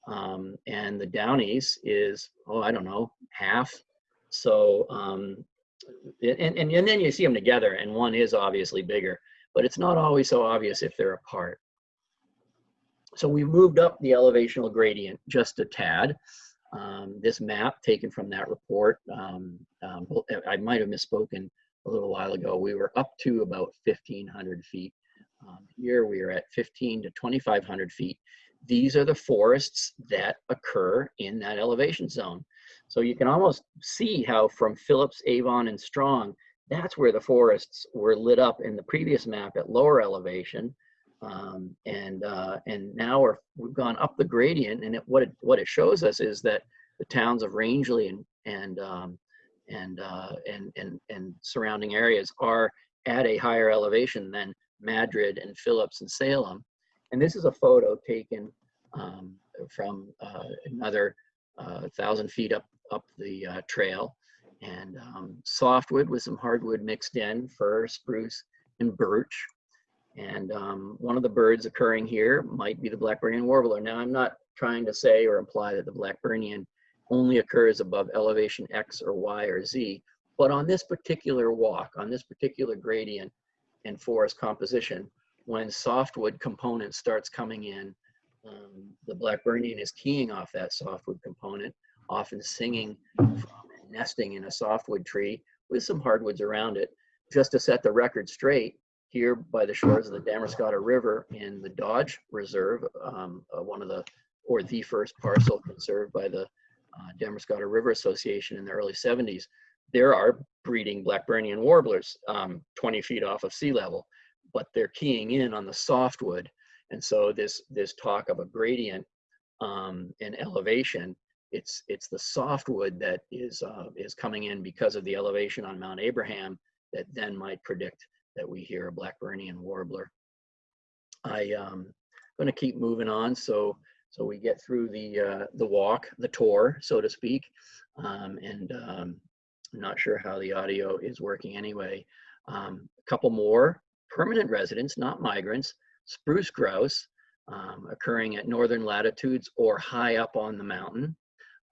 Um, and the Downies is, oh, I don't know, half. So, um, and, and, and then you see them together and one is obviously bigger, but it's not always so obvious if they're apart. So we moved up the elevational gradient just a tad. Um, this map taken from that report, um, um, I might have misspoken a little while ago. We were up to about 1,500 feet. Um, here we are at 15 to 2,500 feet. These are the forests that occur in that elevation zone. So you can almost see how from Phillips, Avon, and Strong, that's where the forests were lit up in the previous map at lower elevation. Um, and uh, and now we're, we've gone up the gradient, and it, what it what it shows us is that the towns of Rangeley and and um, and, uh, and and and surrounding areas are at a higher elevation than Madrid and Phillips and Salem. And this is a photo taken um, from uh, another uh, thousand feet up up the uh, trail, and um, softwood with some hardwood mixed in, fir, spruce, and birch. And um, one of the birds occurring here might be the Blackburnian warbler. Now, I'm not trying to say or imply that the Blackburnian only occurs above elevation X or Y or Z, but on this particular walk, on this particular gradient and forest composition, when softwood component starts coming in, um, the Blackburnian is keying off that softwood component, often singing from nesting in a softwood tree with some hardwoods around it. Just to set the record straight, here by the shores of the Damariscotta River in the Dodge Reserve, um, uh, one of the, or the first parcel conserved by the uh, Damariscotta River Association in the early 70s, there are breeding Blackburnian warblers um, 20 feet off of sea level, but they're keying in on the softwood. And so this, this talk of a gradient um, and elevation, it's, it's the softwood that is, uh, is coming in because of the elevation on Mount Abraham that then might predict that we hear a Blackburnian warbler. I um going to keep moving on so so we get through the uh, the walk, the tour, so to speak, um, and um, I'm not sure how the audio is working anyway. Um, a couple more permanent residents, not migrants, spruce grouse, um, occurring at northern latitudes or high up on the mountain,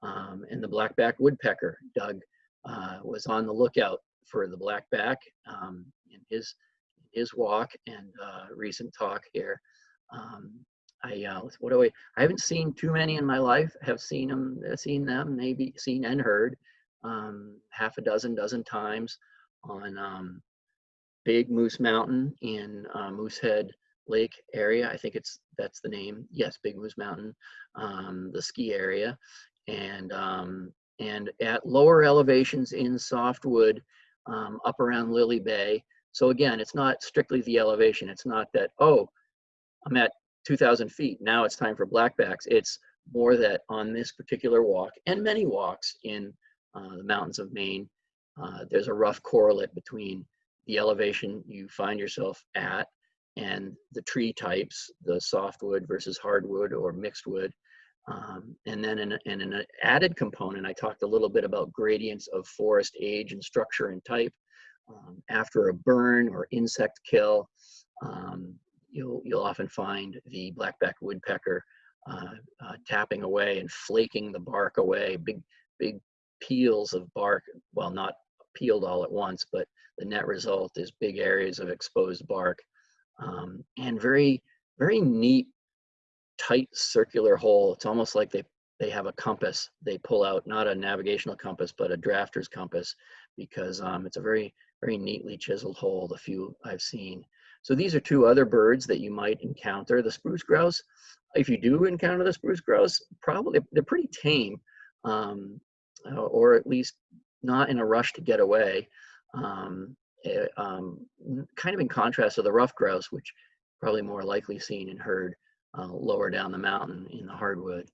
um, and the blackback woodpecker. Doug uh, was on the lookout for the blackback um, in his his walk and uh, recent talk here. Um, I uh, what do I? I haven't seen too many in my life. Have seen them, seen them, maybe seen and heard um, half a dozen, dozen times on um, Big Moose Mountain in uh, Moosehead Lake area. I think it's that's the name. Yes, Big Moose Mountain, um, the ski area, and um, and at lower elevations in softwood um, up around Lily Bay. So again, it's not strictly the elevation. It's not that, oh, I'm at 2,000 feet. Now it's time for blackbacks. It's more that on this particular walk and many walks in uh, the mountains of Maine, uh, there's a rough correlate between the elevation you find yourself at and the tree types, the softwood versus hardwood or mixed wood. Um, and then in, in, an added component, I talked a little bit about gradients of forest age and structure and type. Um, after a burn or insect kill, um, you'll, you'll often find the blackback woodpecker uh, uh, tapping away and flaking the bark away, big, big peels of bark, well, not peeled all at once, but the net result is big areas of exposed bark um, and very, very neat tight circular hole. It's almost like they, they have a compass. They pull out not a navigational compass, but a drafter's compass because um, it's a very, very neatly chiseled hole, the few I've seen. So these are two other birds that you might encounter. The spruce grouse, if you do encounter the spruce grouse, probably they're pretty tame um, uh, or at least not in a rush to get away. Um, it, um, kind of in contrast to the ruffed grouse, which probably more likely seen and heard uh, lower down the mountain in the hardwood.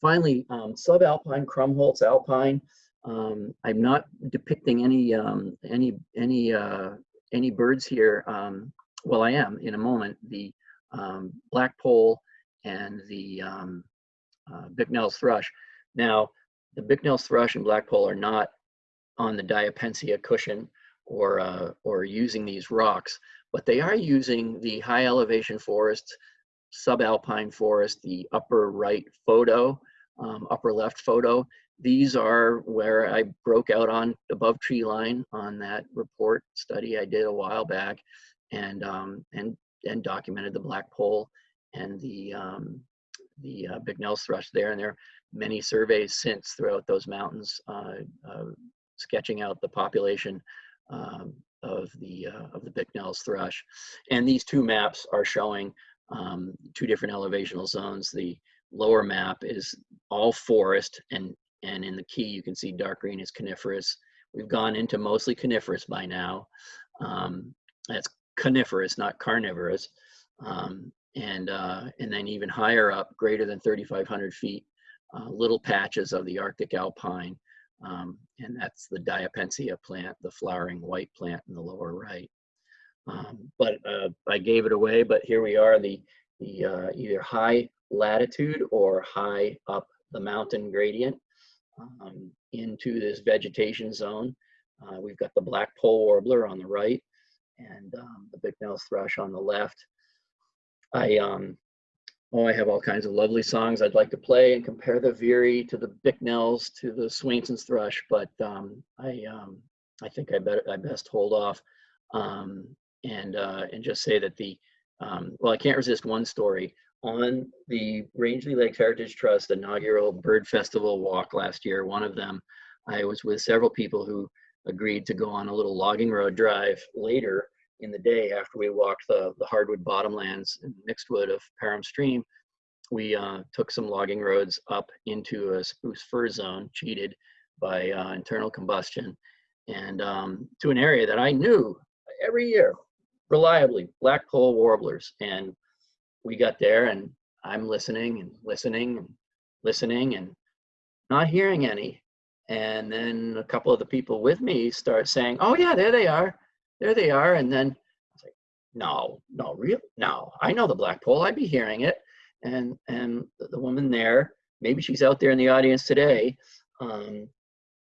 Finally, um, subalpine Krummholz alpine. Um, I'm not depicting any um, any any uh, any birds here. Um, well, I am in a moment. The um, blackpoll and the um, uh, Bicknell's thrush. Now, the Bicknell's thrush and blackpoll are not on the diapensia cushion or uh, or using these rocks, but they are using the high elevation forests subalpine forest, the upper right photo, um, upper left photo. These are where I broke out on above tree line on that report study I did a while back and, um, and, and documented the blackpoll and the, um, the uh, Bicknell's thrush there. And there are many surveys since throughout those mountains uh, uh, sketching out the population um, of the uh, of the Bicknell's thrush. And these two maps are showing um, two different elevational zones. The lower map is all forest, and and in the key you can see dark green is coniferous. We've gone into mostly coniferous by now. Um, that's coniferous, not carnivorous. Um, and uh, and then even higher up, greater than 3,500 feet, uh, little patches of the Arctic alpine um, and that's the Diapensia plant, the flowering white plant in the lower right. Um, but uh, I gave it away, but here we are, the, the uh, either high latitude or high up the mountain gradient um, into this vegetation zone. Uh, we've got the black pole warbler on the right and um, the Bicknell's thrush on the left. I um, Oh, I have all kinds of lovely songs I'd like to play and compare the Veery to the Bicknells to the Swainson's Thrush, but um, I um, I think I better I best hold off um, and uh, and just say that the um, well I can't resist one story on the Rangeley Lakes Heritage Trust inaugural Bird Festival walk last year. One of them, I was with several people who agreed to go on a little logging road drive later in the day after we walked the, the hardwood bottomlands and mixed wood of Perham Stream, we uh, took some logging roads up into a spruce fir zone, cheated by uh, internal combustion, and um, to an area that I knew every year, reliably, blackpoll warblers. And we got there and I'm listening and listening and listening and not hearing any. And then a couple of the people with me start saying, oh yeah, there they are there they are. And then I was like, no, no, real, no, I know the blackpoll. I'd be hearing it. And and the woman there, maybe she's out there in the audience today. Um,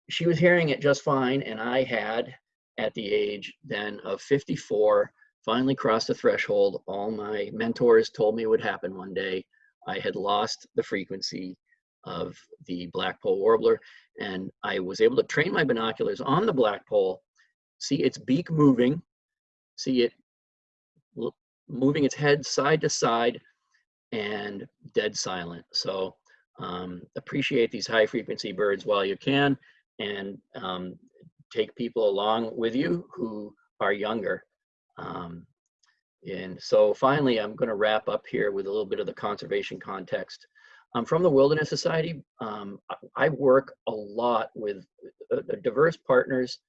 she was hearing it just fine, and I had, at the age then of 54, finally crossed the threshold. All my mentors told me would happen one day. I had lost the frequency of the blackpoll warbler, and I was able to train my binoculars on the blackpoll see its beak moving, see it moving its head side to side and dead silent. So um, appreciate these high frequency birds while you can and um, take people along with you who are younger. Um, and so finally, I'm gonna wrap up here with a little bit of the conservation context. Um, from the Wilderness Society, um, I work a lot with uh, diverse partners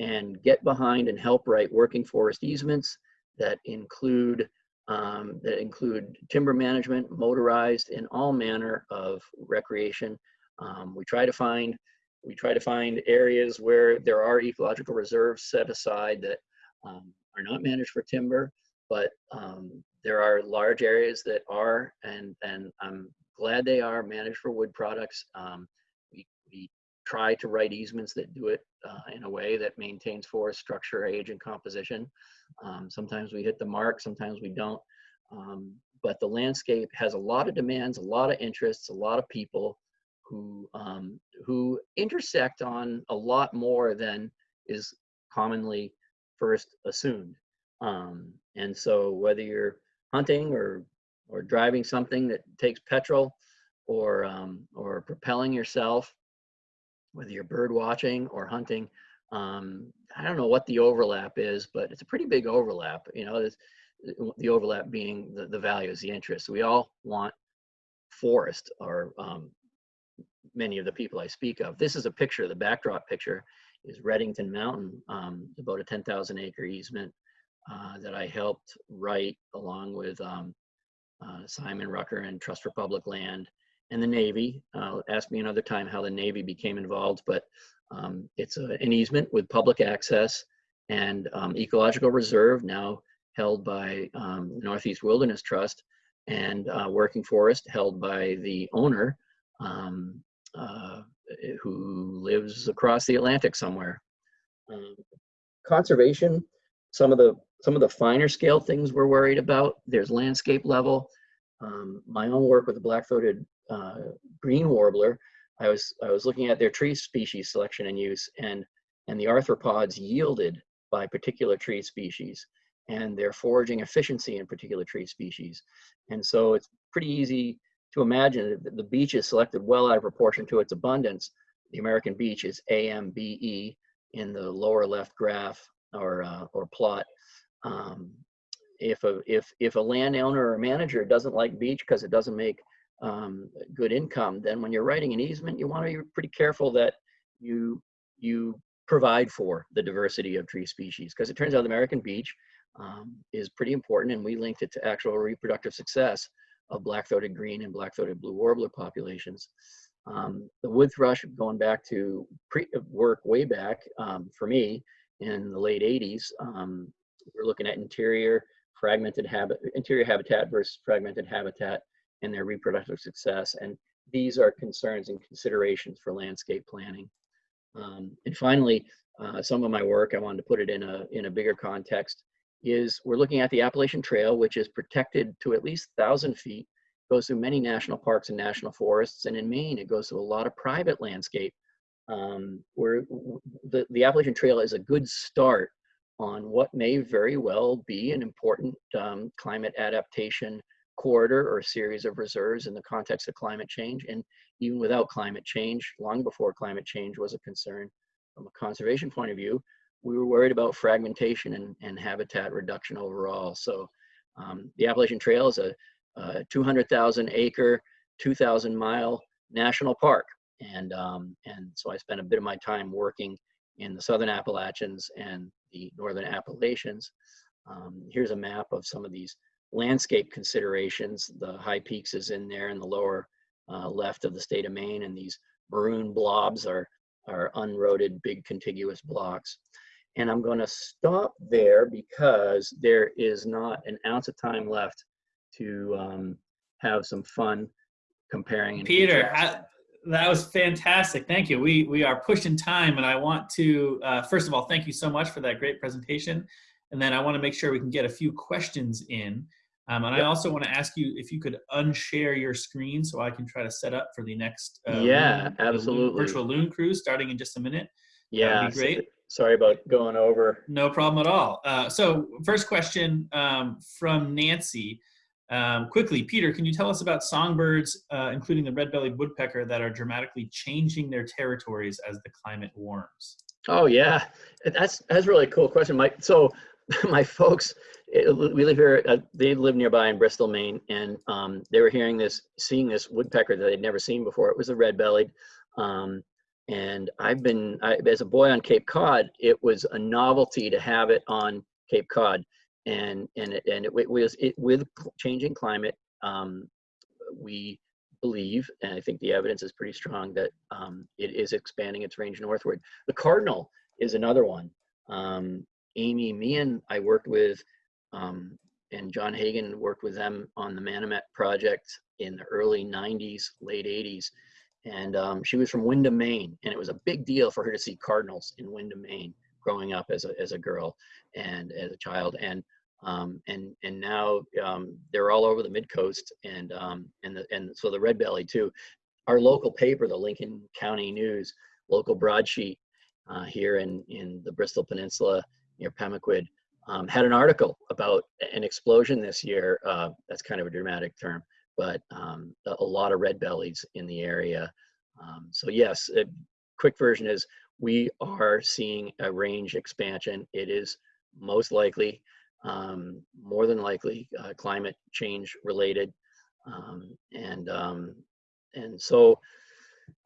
and get behind and help write working forest easements that include um, that include timber management, motorized, and all manner of recreation. Um, we try to find we try to find areas where there are ecological reserves set aside that um, are not managed for timber, but um, there are large areas that are, and and I'm glad they are managed for wood products. Um, try to write easements that do it uh, in a way that maintains forest structure, age, and composition. Um, sometimes we hit the mark, sometimes we don't. Um, but the landscape has a lot of demands, a lot of interests, a lot of people who um, who intersect on a lot more than is commonly first assumed. Um, and so whether you're hunting or or driving something that takes petrol or um, or propelling yourself whether you're bird watching or hunting. Um, I don't know what the overlap is, but it's a pretty big overlap. You know, the overlap being the, the values, the interests. We all want forest, or um, many of the people I speak of. This is a picture. The backdrop picture is Redington Mountain, um, about a 10,000 acre easement uh, that I helped write along with um, uh, Simon Rucker and Trust for Public Land and the Navy. Uh, ask me another time how the Navy became involved, but um, it's a, an easement with public access and um, ecological reserve now held by um, Northeast Wilderness Trust and uh, working forest held by the owner um, uh, who lives across the Atlantic somewhere. Um, conservation, some of the some of the finer scale things we're worried about. There's landscape level. um, my own work with the black-throated uh, green warbler, I was I was looking at their tree species selection and use, and and the arthropods yielded by particular tree species, and their foraging efficiency in particular tree species, and so it's pretty easy to imagine that the beech is selected well out of proportion to its abundance. The American beech is AMBE in the lower left graph or uh, or plot. Um, if a if if a landowner or manager doesn't like beech because it doesn't make um, good income, then when you're writing an easement, you want to be pretty careful that you you provide for the diversity of tree species because it turns out the American beech um, is pretty important, and we linked it to actual reproductive success of black-throated green and black-throated blue warbler populations. Um, the wood thrush, going back to pre work way back um, for me in the late 80s, um, we're looking at interior fragmented habit, interior habitat versus fragmented habitat and their reproductive success. And these are concerns and considerations for landscape planning. Um, and finally, uh, some of my work, I wanted to put it in a, in a bigger context, is we're looking at the Appalachian Trail, which is protected to at least 1,000 feet, goes through many national parks and national forests, and in Maine, it goes through a lot of private landscape. Um, where the, the Appalachian Trail is a good start on what may very well be an important um, climate adaptation corridor or series of reserves in the context of climate change. And even without climate change, long before climate change was a concern from a conservation point of view, we were worried about fragmentation and, and habitat reduction overall. So um, the Appalachian Trail is a, a 200,000 acre, 2,000 mile national park. And, um, and so I spent a bit of my time working in the Southern Appalachians and the Northern Appalachians. Um, here's a map of some of these landscape considerations. The high peaks is in there in the lower uh, left of the state of Maine, and these maroon blobs are, are unroaded big contiguous blocks. And I'm gonna stop there because there is not an ounce of time left to um, have some fun comparing. and Peter. I, that was fantastic. Thank you. We we are pushing time, and I want to uh, first of all thank you so much for that great presentation, and then I want to make sure we can get a few questions in. Um, and I also want to ask you if you could unshare your screen so I can try to set up for the next uh, Yeah, Loon- the Loon- absolutely. virtual loon cruise starting in just a minute. Yeah, be great. sorry about going over. No problem at all. Uh, so first question um, from Nancy. Um, quickly, Peter, can you tell us about songbirds, uh, including the red-bellied woodpecker, that are dramatically changing their territories as the climate warms? Oh yeah, that's that's a really cool question, Mike. So my folks, eh, we live here. Uh, they live nearby in Bristol, Maine, and um, they were hearing this, seeing this woodpecker that they'd never seen before. It was a red-bellied, um, and I've been I, as a boy on Cape Cod. It was a novelty to have it on Cape Cod, and and it, and it, wa- was it with changing climate. Um, we believe, and I think the evidence is pretty strong that um, it is expanding its range northward. The cardinal is another one. Um, Amy Meehan, I worked with, um, and John Hagan worked with them on the Manomet project in the early 90s, late 80s. And um, she was from Windham, Maine, and it was a big deal for her to see cardinals in Windham, Maine, growing up as a, as a girl and as a child. And um, and and now um, they're all over the mid coast and um, and the, and so the red belly too. Our local paper, the Lincoln County News, local broadsheet uh, here in in the Bristol Peninsula near Pemaquid, um, had an article about an explosion this year. Uh, that's kind of a dramatic term, but um, a, a lot of red bellies in the area. Um, so yes, a quick version is we are seeing a range expansion. It is most likely um, more than likely uh, climate change related. Um, and, um, and so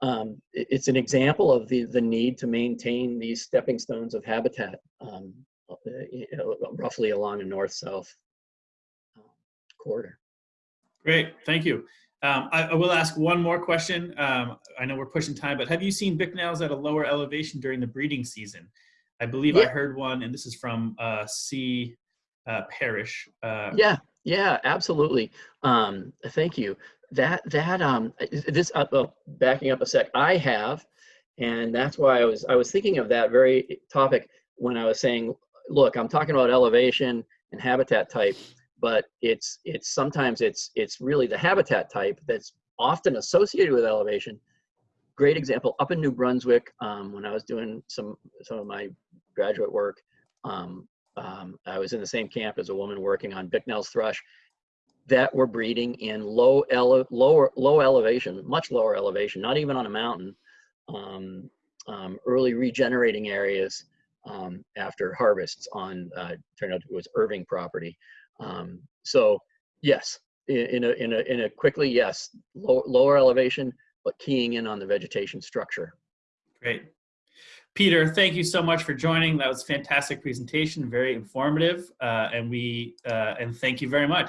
um, it's an example of the, the need to maintain these stepping stones of habitat um, uh, you know, roughly along a north-south uh, corridor. Great, thank you. Um, I, I will ask one more question. Um, I know we're pushing time, but have you seen Bicknells at a lower elevation during the breeding season? I believe I heard one, and this is from uh, C. Uh, Parish. Uh, Yeah, yeah, absolutely. Um, thank you. That that um this uh, backing up a sec. I have, and that's why I was I was thinking of that very topic when I was saying, look, I'm talking about elevation and habitat type, but it's it's sometimes it's it's really the habitat type that's often associated with elevation. Great example up in New Brunswick um, when I was doing some some of my graduate work. Um, um, I was in the same camp as a woman working on Bicknell's thrush that were breeding in low ele- lower low elevation, much lower elevation, not even on a mountain, um, um, early regenerating areas um, after harvests on uh, turned out it was Irving property. Um, so yes, in, in a in a in a quickly yes, low, lower elevation, but keying in on the vegetation structure. Great. Peter, thank you so much for joining. That was a fantastic presentation, very informative, uh, and we uh, and thank you very much.